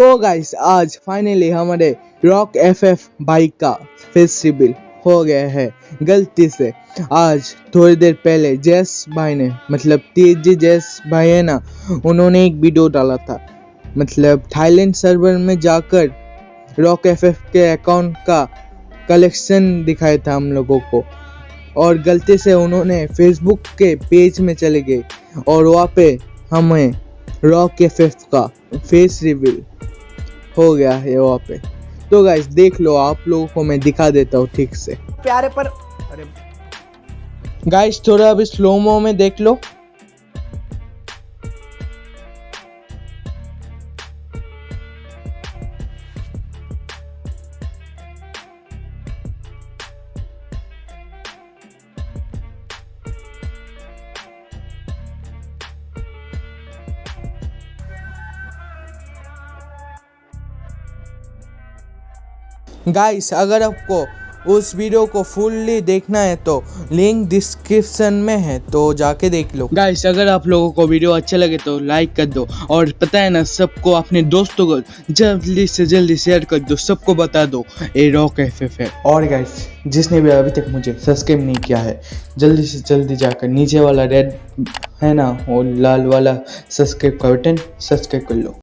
तो गाइस आज फाइनली हमारे रॉक एफएफ बाइक का फेस हो गया है। गलती से। आज थोड़ी देर पहले जैस भाई ने मतलब टीजी जैस भाई है ना, उन्होंने एक वीडियो डाला था। मतलब थाईलैंड सर्वर में जाकर रॉक एफएफ के अकाउंट का कलेक्शन दिखाया था हम लोगों को। और गलती से उन्होंने फेसबुक के पेज में चले गए। और वहाँ पे हमें रॉक एफ़ का फेस रिवील हो गया है वहाँ पे। तो गाइस देख लो आप लोगों को मैं दिखा देता हूँ ठीक से। प्यारे पर अरे गाइस थोड़ा अभी स्लोमो में देख लो। गाइस अगर आपको उस वीडियो को फुल्ली देखना है तो लिंक डिस्क्रिप्शन में है तो जाके देख लो। गाइस अगर आप लोगों को वीडियो अच्छा लगे तो लाइक कर दो और पता है ना सबको अपने दोस्तों को जल्दी से जल्दी शेयर कर दो सबको बता दो। ये रॉक एफ़ है। और गाइस जिसने भी अभी तक मुझे सब्सक्राइब नहीं किया है जल्दी से जल्दी जाकर नीचे वाला रेड है ना वो लाल वाला सब्सक्राइब का बटन सब्सक्राइब कर लो।